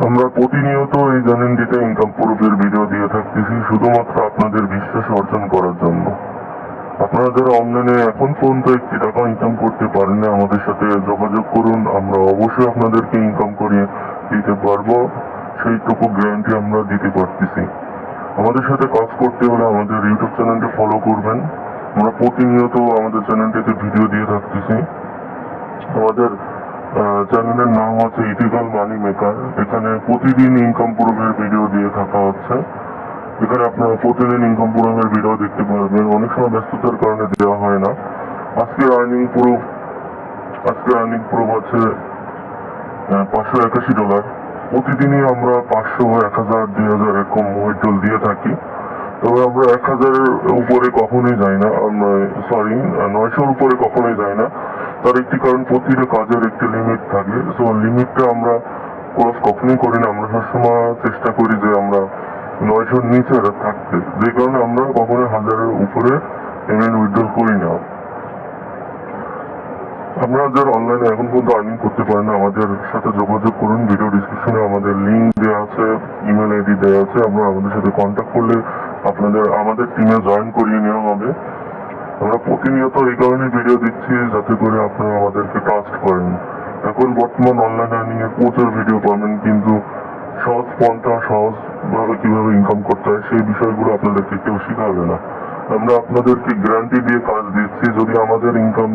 আমরা প্রতিনিয়ত এই জানেন চ্যানেলটিতে ইনকাম প্রুফের ভিডিও দিয়ে থাকতেছি, শুধুমাত্র আপনাদের বিশ্বাস অর্জন করার জন্য। আপনারা যারা অনলাইনে এখন পর্যন্ত একটি টাকা ইনকাম করতে পারেন না, আমাদের সাথে যোগাযোগ করুন। আমরা অবশ্যই আপনাদেরকে ইনকাম করিয়ে দিতে পারব। সেইটুকু গ্যারান্টি আমরা দিতে পারতেছি। আমাদের সাথে কাজ করতে হলে আমাদের ইউটিউব চ্যানেলটি ফলো করবেন। আমরা প্রতিনিয়ত আমাদের চ্যানেলটিতে ভিডিও দিয়ে থাকতেছি। আমাদের চ্যানেলের নাম হচ্ছে ইথিক্যাল মানি মেকার এখানে প্রতিদিন ইনকাম প্রুফের ভিডিও দিয়ে থাকা হচ্ছে। এখানে আপনারা প্রতিদিন ইনকাম প্রুফের ভিডিও দেখতে পারবেন। অনেক সময় ব্যস্ততার কারণে দেওয়া হয় না। আজকে আর্নিং প্রুফ আজকে আর্নিং প্রুফ আছে পাঁচশো একাশি ডলার প্রতিদিনই আমরা পাঁচশো, এক হাজার, দুই হাজার এরকম উইড্রল দিয়ে থাকি। তবে আমরা এক হাজারের উপরে কখনোই যাই না সরি নয়শোর উপরে কখনোই যাই না। তার একটি কারণ, প্রতিটা কাজের একটি লিমিট থাকে সো লিমিটটা আমরা ক্রস কখনোই করি না। আমরা সবসময় চেষ্টা করি যে আমরা নয়শোর নিচে থাকতে। যে কারণে আমরা কখনোই হাজারের উপরে পেমেন্ট উইথড্রল করি না। আপনারা যারা অনলাইনে এখন পর্যন্ত আর্নিং করতে পারেন আমাদের সাথে যোগাযোগ করুন। ভিডিও ডিসক্রিপশনে আমাদের লিঙ্ক দেওয়া আছে ইমেল আইডি দেওয়া আছে। আপনারা আমাদের সাথে কন্ট্যাক্ট করলে আপনাদের, আমাদের টিমে জয়েন করিয়ে নেওয়া হবে। আমরা প্রতিনিয়ত এই কারণে ভিডিও দিচ্ছি যাতে করে আপনারা আমাদেরকে ট্রাস্ট করেন। এখন বর্তমান অনলাইন আর্নিং এর প্রচুর ভিডিও পাবেন, কিন্তু সহজ পন্থা সহজ ভাবে কীভাবে ইনকাম করতে হয়, সেই বিষয়গুলো আপনাদেরকে কেউ শিখাবে না। আমরা আপনাদেরকে গ্যারান্টি দিয়ে কাজ দিচ্ছি, যদি আমাদের ইনকাম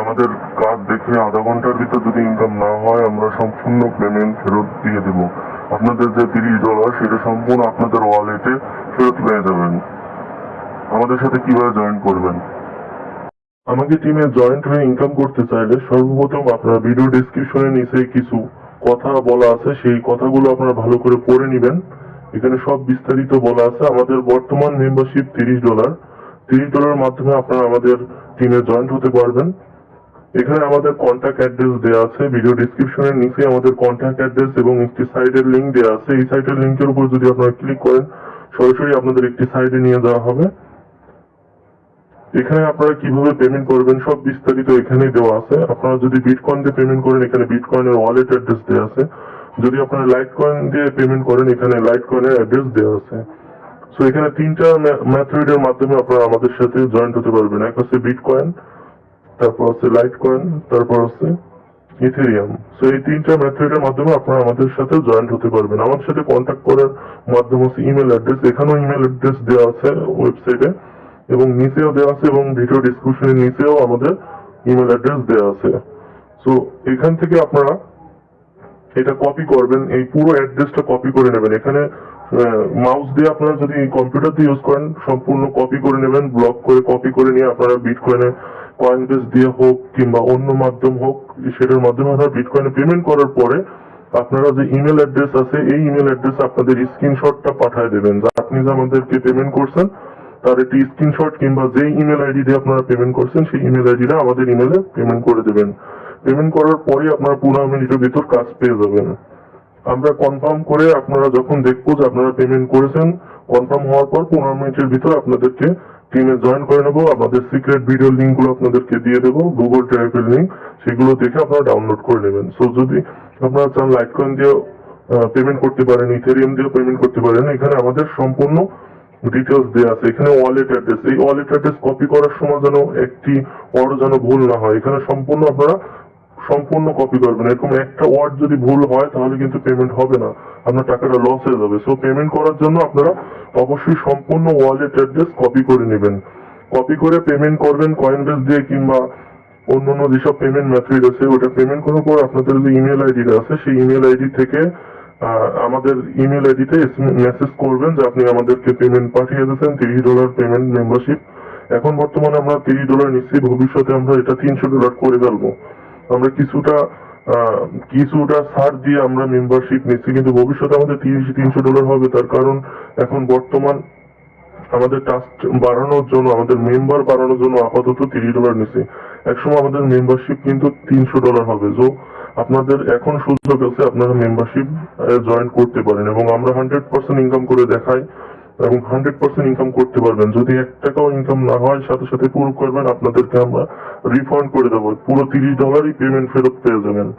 আমাদের কাজ দেখে আধা ঘণ্টার ভিতর যদি ইনকাম না হয়, আমরা সম্পূর্ণ পেমেন্ট ফেরত দিয়ে দেব। আপনাদের যে তিরিশ ডলার সেটা সম্পূর্ণ আপনাদের ওয়ালেটে ফেরত পেয়ে যাবেন। আমাদের সাথে কীভাবে জয়েন করবেন? আমাকে টিমে জয়েন্ট হয়ে ইনকাম করতে চাইলে সর্বপ্রথম আপনারা ভিডিও ডেসক্রিপশনে নিচে কিছু কথা বলা আছে, সেই কথাগুলো আপনারা ভালো করে পড়ে নেবেন। এখানে সব বিস্তারিত বলা আছে। আমাদের বর্তমান মেম্বারশিপ তিরিশ ডলার তিরিশ ডলারের মাধ্যমে আপনারা আমাদের টিমে জয়েন্ট হতে পারবেন। এখানে আমাদের কন্ট্যাক্ট অ্যাড্রেস দেওয়া আছে ভিডিও ডিসক্রিপশনের নিচে আমাদের কন্ট্যাক্ট অ্যাড্রেস এবং একটি সাইটের লিংক দেওয়া আছে। এই সাইটের লিংকের উপর যদি আপনারা ক্লিক করেন, সরাসরি আপনাদের একটি সাইটে নিয়ে যাওয়া হবে। এখানে আপনারা কীভাবে পেমেন্ট করবেন সব বিস্তারিত এখানেই দেওয়া আছে। আপনারা যদি বিটকয়েন দিয়ে পেমেন্ট করেন, এখানে বিটকয়েনের ওয়ালেট অ্যাড্রেস দেওয়া আছে। যদি আপনারা লাইট কয়েন দিয়ে পেমেন্ট করেন, এখানে লাইট কয়েনের অ্যাড্রেস দেওয়া আছে। সো এখানে তিনটা মেথডের মাধ্যমে আপনারা আমাদের সাথে জয়েন্ট হতে পারবেন। এক হচ্ছে বিটকয়েন তারপর হচ্ছে লাইট কয়েন তারপর হচ্ছে ইথেরিয়াম সো এই তিনটা মেথডের মাধ্যমে আপনারা আমাদের সাথে জয়েন্ট হতে পারবেন। আমাদের সাথে কন্ট্যাক্ট করার মাধ্যম হচ্ছে ইমেল অ্যাড্রেস এখানেও ইমেল অ্যাড্রেস দেওয়া আছে ওয়েবসাইটে এবং নিচেও দেওয়া আছে, এবং ভিডিও ডিসক্রিপশনের নিচেও আমাদের ইমেল অ্যাড্রেস দেওয়া আছে। সো এখান থেকে আপনারা এটা কপি করবেন, এই পুরো অ্যাড্রেসটা কপি করে নেবেন। এখানে মাউস দিয়ে আপনারা যদি কম্পিউটার দিয়ে ইউজ করেন, সম্পূর্ণ কপি করে নেবেন ব্লক করে কপি করে নিয়ে আপনারা বিট কয়েন বেস দিয়ে হোক কিংবা অন্য মাধ্যম হোক, সেটার মাধ্যমে আপনারা বিটকয়েনে পেমেন্ট করার পরে আপনারা যে ইমেল অ্যাড্রেস আছে, এই ইমেল অ্যাড্রেস আপনাদের স্ক্রিনশটটা পাঠিয়ে দেবেন। যা আপনি যে আমাদেরকে পেমেন্ট করছেন, তার একটি স্ক্রিনশট কিংবা যেই ইমেল আইডি দিয়ে আপনারা পেমেন্ট করছেন, সেই ইমেল আইডিটা আমাদের ইমেলে পেমেন্ট করে দেবেন। পেমেন্ট করার পরে আপনারা পনেরো মিনিটের ভিতর কাজ পেয়ে যাবেন। আমরা কনফার্ম করে আপনারা যখন দেখব যে আপনারা পেমেন্ট করেছেন কনফার্ম হওয়ার পর পনেরো মিনিটের ভিতর আপনাদেরকে টিমে জয়েন করে নেব। আমাদের সিক্রেট ভিডিও লিঙ্কগুলো আপনাদেরকে দিয়ে দেবো গুগল ড্রাইভের লিঙ্ক সেগুলো দেখে আপনারা ডাউনলোড করে নেবেন। সো যদি আপনারা চান লাইট কয়েন দিয়েও পেমেন্ট করতে পারেন ইথেরিয়াম দিয়েও পেমেন্ট করতে পারেন, এখানে আমাদের সম্পূর্ণ ডিটেলস দেওয়া আছে। এখানে ওয়ালেট অ্যাড্রেস এই ওয়ালেট অ্যাড্রেস কপি করার সময় যেন একটি ওয়ার্ড যেন ভুল না হয়। এখানে সম্পূর্ণ আপনারা সম্পূর্ণ কপি করবেন এরকম একটা ওয়ার্ড যদি ভুল হয়, তাহলে কিন্তু পেমেন্ট হবে না। আপনার টাকাটা লস হয়ে যাবে। সো পেমেন্ট করার জন্য আপনারা অবশ্যই সম্পূর্ণ ওয়ালেট অ্যাড্রেস কপি করে নেবেন। কপি করে পেমেন্ট করবেন কয়েন বেস দিয়ে কিংবা অন্যান্য যেসব পেমেন্ট মেথড আছে, ওটা পেমেন্ট করার পর আপনাদের যে ইমেল আইডিটা আছে, সেই ইমেল আইডি থেকে আমাদের ইমেল আইডিতে মেসেজ করবেন যে আপনি আমাদেরকে পেমেন্ট পাঠিয়ে দিয়েছেন, তিরিশ ডলার পেমেন্ট মেম্বারশিপ এখন বর্তমানে আমরা তিরিশ ডলার নিচ্ছি। ভবিষ্যতে আমরা এটা তিনশো ডলার করে ফেলব। কিছুটা কিছুটা ছাড় দিয়ে আমরা মেম্বারশিপ নিচ্ছি, কিন্তু ভবিষ্যতে আমাদের তিরিশ তিনশো ডলার হবে। তার কারণ এখন বর্তমান আমাদের টাস্ক বাড়ানোর জন্য, আমাদের মেম্বার বাড়ানোর জন্য আপাতত তিরিশ ডলার নিচ্ছে। একসময় আমাদের মেম্বারশিপ কিন্তু তিনশো ডলার হবে। তো আপনাদের এখন সুযোগ আছে আপনারা মেম্বারশিপ জয়েন করতে পারেন এবং আমরা হান্ড্রেড পার্সেন্ট ইনকাম করে দেখাই। এবং হান্ড্রেড পার্সেন্ট ইনকাম করতে পারবেন। যদি এক টাকাও ইনকাম না হয়, সাথে সাথে পুরো করবেন, আপনাদেরকে আমরা রিফান্ড করে দেবো। পুরো তিরিশ ডলারই পেমেন্ট ফেরত পেয়ে যাবেন।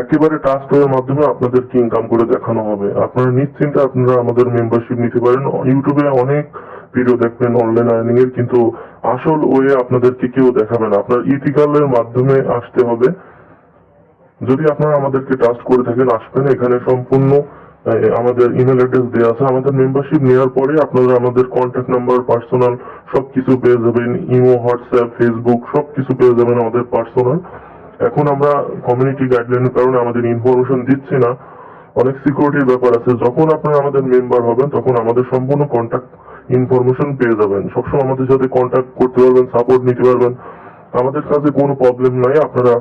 একেবারে টাস্ক এর মাধ্যমে আপনাদেরকে ইনকাম করে দেখানো হবে। আপনারা নিশ্চিন্তে আপনারা আমাদের মেম্বারশিপ নিতে পারেন। ইউটিউবে অনেক ভিডিও দেখবেন অনলাইন আর্নিং এর কিন্তু আসল ওয়ে আপনাদেরকে কেউ দেখাবে না। আপনার ইথিক্যালের মাধ্যমে আসতে হবে। যদি আপনারা আমাদেরকে ট্রাস্ট করে থাকেন, আসবেন। এখানে সম্পূর্ণ আমাদের ইমেল অ্যাড্রেস দেওয়া আছে। আমাদের মেম্বারশিপ নেওয়ার পরে আপনারা আমাদের কন্ট্যাক্ট নাম্বার পার্সোনাল সবকিছু পেয়ে যাবেন। ইমো হোয়াটসঅ্যাপ ফেসবুক সবকিছু পেয়ে যাবেন আমাদের পার্সোনাল এখন আমরা কমিউনিটি গাইডলাইনের কারণে আমাদের ইনফরমেশন দিচ্ছি না। অনেক সিকিউরিটির ব্যাপার আছে। যখন আপনারা আমাদের মেম্বার হবেন, তখন আমাদের সম্পূর্ণ কন্ট্যাক্ট ইনফরমেশন পেয়ে যাবেন। সবসময় আমাদের সাথে কন্ট্যাক্ট করতে পারবেন সাপোর্ট নিতে পারবেন। আমাদের কাছে কোনো প্রবলেম নাই। আপনারা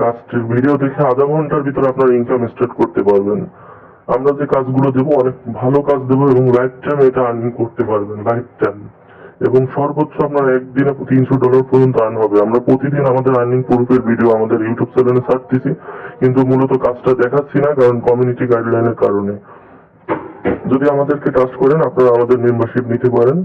কাজটির ভিডিও দেখে আধা ঘণ্টার ভিতরে আপনারা ইনকাম স্টার্ট করতে পারবেন। আমরা যে কাজগুলো দেবো, অনেক ভালো কাজ দেবো এবং লাইফ টাইম এটা আর্নিং করতে পারবেন লাইফ টাইম এবং সর্বোচ্চ আপনার একদিনে তিনশো ডলার পর্যন্ত আর্ন হবে। আমরা প্রতিদিন আমাদের আর্নিং প্রুফের ভিডিও আমাদের ইউটিউব চ্যানেলে ছাড়তেছি কিন্তু মূলত কাজটা দেখাচ্ছি না, কারণ কমিউনিটি গাইডলাইনের কারণে। যদি আমাদেরকে ট্রাস্ট করেন, আপনারা আমাদের মেম্বারশিপ নিতে পারেন।